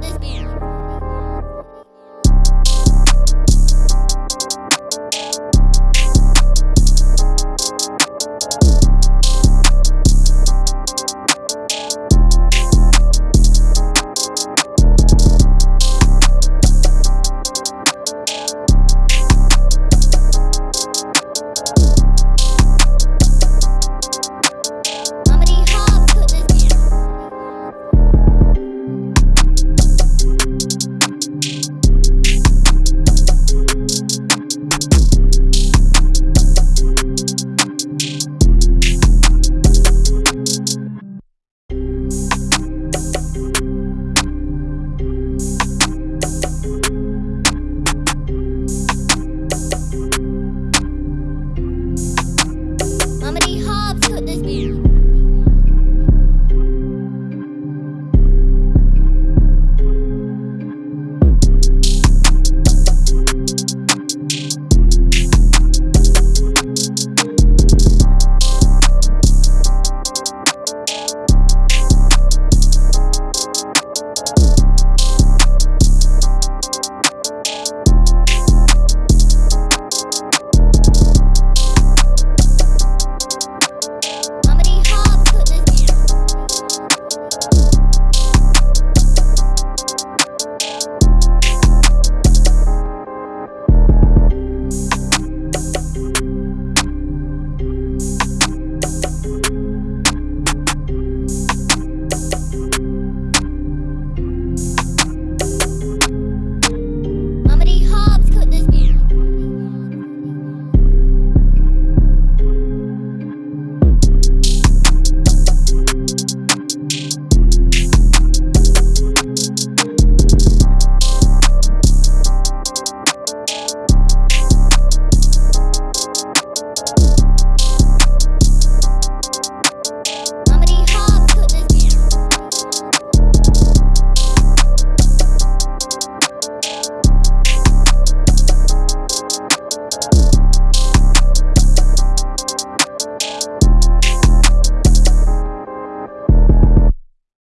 this beer.